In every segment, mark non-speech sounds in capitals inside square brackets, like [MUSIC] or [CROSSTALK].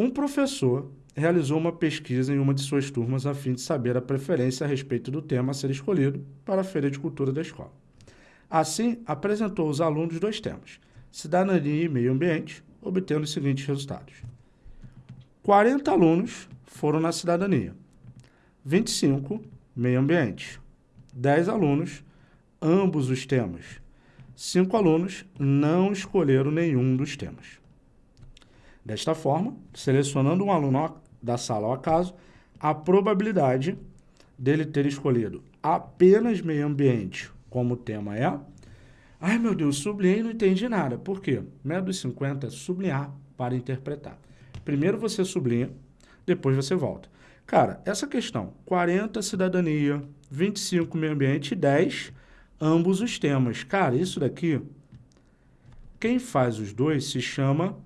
Um professor realizou uma pesquisa em uma de suas turmas a fim de saber a preferência a respeito do tema a ser escolhido para a Feira de Cultura da escola. Assim, apresentou aos alunos dois temas, cidadania e meio ambiente, obtendo os seguintes resultados. 40 alunos foram na cidadania, 25 meio ambiente, 10 alunos, ambos os temas. 5 alunos não escolheram nenhum dos temas. Desta forma, selecionando um aluno da sala ao acaso, a probabilidade dele ter escolhido apenas meio ambiente como tema é... Ai, meu Deus, sublinhei e não entendi nada. Por quê? Método dos 50 é sublinhar para interpretar. Primeiro você sublinha, depois você volta. Cara, essa questão, 40 cidadania, 25 meio ambiente e 10 ambos os temas. Cara, isso daqui, quem faz os dois se chama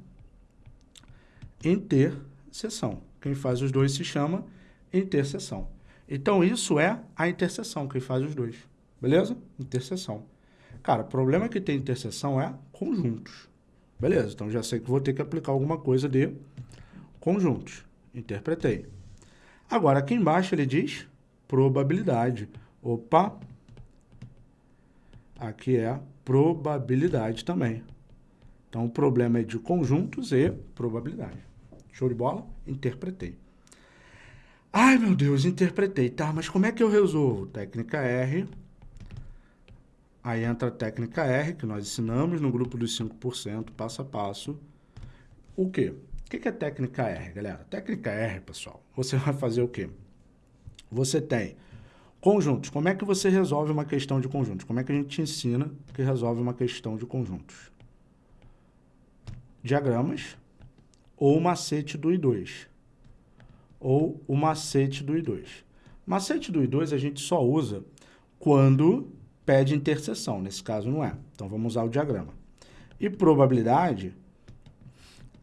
interseção. Quem faz os dois se chama interseção. Então, isso é a interseção, quem faz os dois. Beleza? Interseção. Cara, o problema que tem interseção é conjuntos. Beleza, então já sei que vou ter que aplicar alguma coisa de conjuntos. Interpretei. Agora, aqui embaixo ele diz probabilidade. Opa! Aqui é probabilidade também. Então, o problema é de conjuntos e probabilidade. Show de bola? Interpretei. Ai, meu Deus, interpretei. Tá, mas como é que eu resolvo? Técnica R. Aí entra a técnica R, que nós ensinamos no grupo dos 5%, passo a passo. O quê? O que é técnica R, galera? Técnica R, pessoal, você vai fazer o quê? Você tem conjuntos. Como é que você resolve uma questão de conjuntos? Como é que a gente te ensina que resolve uma questão de conjuntos? Diagramas ou macete do I2. Ou o macete do I2. Macete do I2 a gente só usa quando pede interseção. Nesse caso não é. Então vamos usar o diagrama. E probabilidade,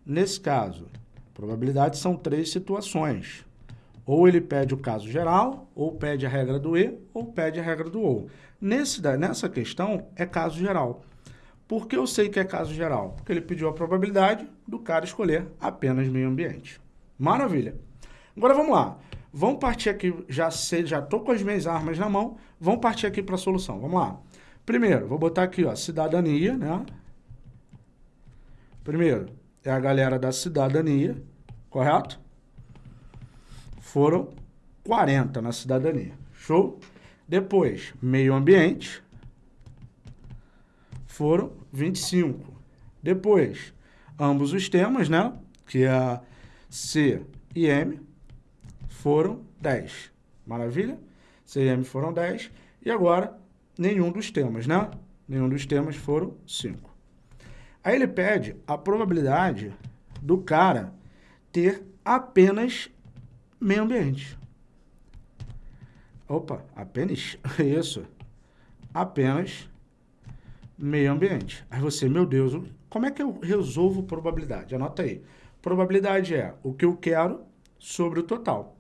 nesse caso, probabilidade são três situações. Ou ele pede o caso geral, ou pede a regra do E, ou pede a regra do OU. Nesse, nessa questão, é caso geral. Por que eu sei que é caso geral? Porque ele pediu a probabilidade do cara escolher apenas meio ambiente. Maravilha. Agora vamos lá. Vamos partir aqui, já sei, já estou com as minhas armas na mão, vamos partir aqui para a solução. Vamos lá. Primeiro, vou botar aqui, ó, cidadania, né? Primeiro, é a galera da cidadania, correto? Foram 40 na cidadania. Show? Depois, meio ambiente, foram 25. Depois, ambos os temas, né? Que é C e M, foram 10. Maravilha? C e M foram 10. E agora, nenhum dos temas, né? Nenhum dos temas foram 5. Aí ele pede a probabilidade do cara ter apenas meio ambiente. Opa, apenas, [LAUGHS] isso, apenas meio ambiente. Aí você, meu Deus, como é que eu resolvo probabilidade? Anota aí. Probabilidade é o que eu quero sobre o total.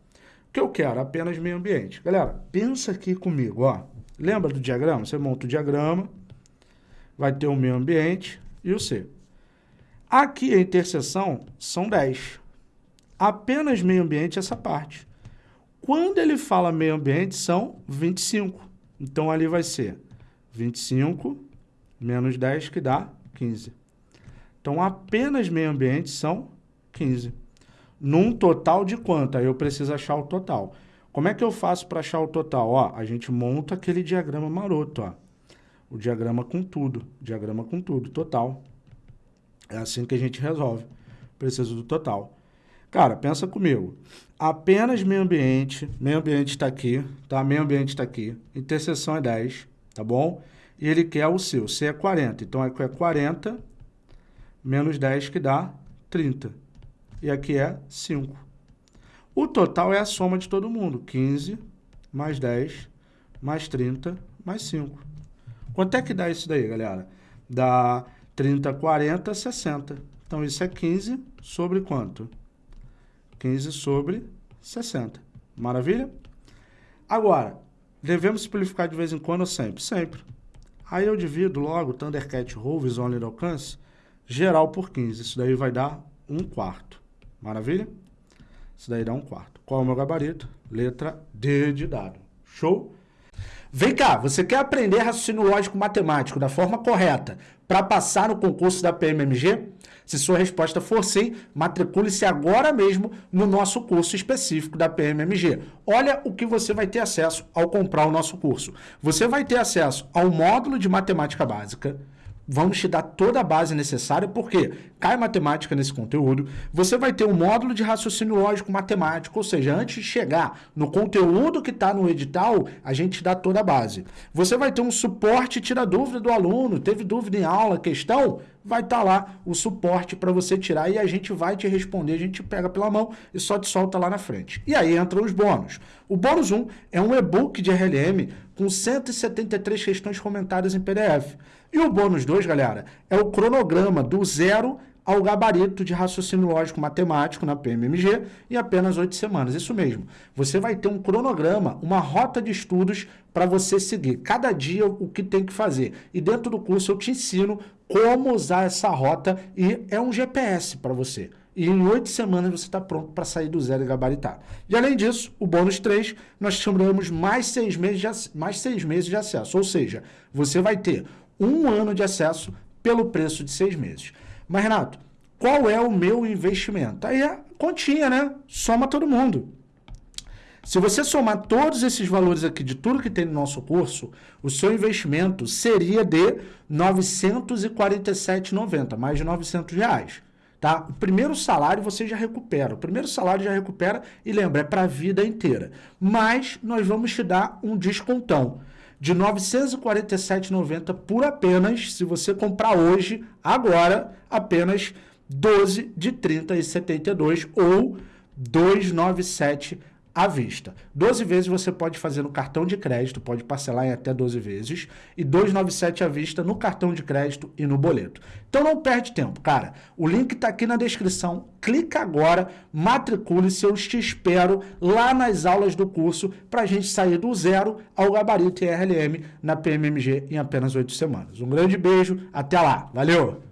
O que eu quero? Apenas meio ambiente. Galera, pensa aqui comigo, ó. Lembra do diagrama? Você monta o diagrama, vai ter o meio ambiente e o C. Aqui a interseção são 10. Apenas meio ambiente essa parte. Quando ele fala meio ambiente, são 25. Então, ali vai ser 25 menos 10, que dá 15. Então, apenas meio ambiente são 15. Num total de quanto? Aí eu preciso achar o total. Como é que eu faço para achar o total? Ó, a gente monta aquele diagrama maroto, ó. O diagrama com tudo. Diagrama com tudo, total. É assim que a gente resolve. Preciso do total. Cara, pensa comigo. Apenas meio ambiente, meio ambiente está aqui, tá? Meio ambiente está aqui. Interseção é 10, tá bom? E ele quer o seu. C é 40, então aqui é 40 menos 10 que dá 30. E aqui é 5. O total é a soma de todo mundo. 15 mais 10 mais 30 mais 5. Quanto é que dá isso daí, galera? Dá 30, 40, 60. Então, isso é 15 sobre quanto? 15 sobre 60. Maravilha? Agora, devemos simplificar de vez em quando sempre? Sempre. Aí eu divido logo Thundercat Roll, visual de alcance, geral por 15. Isso daí vai dar 1 quarto. Maravilha? Isso daí dá um quarto. Qual é o meu gabarito? Letra D de dado. Show? Vem cá, você quer aprender raciocínio lógico matemático da forma correta para passar no concurso da PMMG? Se sua resposta for sim, matricule-se agora mesmo no nosso curso específico da PMMG. Olha o que você vai ter acesso ao comprar o nosso curso. Você vai ter acesso ao módulo de matemática básica, vamos te dar toda a base necessária, porque cai matemática nesse conteúdo, você vai ter um módulo de raciocínio lógico matemático, ou seja, antes de chegar no conteúdo que está no edital, a gente dá toda a base. Você vai ter um suporte tira dúvida do aluno, teve dúvida em aula, questão, vai estar tá lá o suporte para você tirar e a gente vai te responder, a gente pega pela mão e só te solta lá na frente. E aí entram os bônus. O bônus 1 é um e-book de RLM com 173 questões comentadas em PDF. E o bônus 2, galera, é o cronograma do zero ao gabarito de raciocínio lógico matemático na PMMG em apenas oito semanas. Isso mesmo. Você vai ter um cronograma, uma rota de estudos para você seguir. Cada dia o que tem que fazer. E dentro do curso eu te ensino como usar essa rota e é um GPS para você. E em oito semanas você está pronto para sair do zero e gabaritar. E além disso, o bônus 3, nós chamamos mais seis, meses de, mais seis meses de acesso. Ou seja, você vai ter um ano de acesso pelo preço de seis meses. Mas, Renato, qual é o meu investimento? Aí é continha, né? Soma todo mundo. Se você somar todos esses valores aqui de tudo que tem no nosso curso, o seu investimento seria de R$ 947,90, mais de 900 reais. Tá? O primeiro salário você já recupera. O primeiro salário já recupera e lembra, é para a vida inteira. Mas nós vamos te dar um descontão de R$ 947,90 por apenas, se você comprar hoje, agora, apenas 12 de 30,72 ou 297 à vista. 12 vezes você pode fazer no cartão de crédito, pode parcelar em até 12 vezes, e 297 à vista no cartão de crédito e no boleto. Então não perde tempo, cara. O link está aqui na descrição. Clica agora, matricule-se, eu te espero lá nas aulas do curso para a gente sair do zero ao gabarito RLM na PMMG em apenas 8 semanas. Um grande beijo, até lá. Valeu!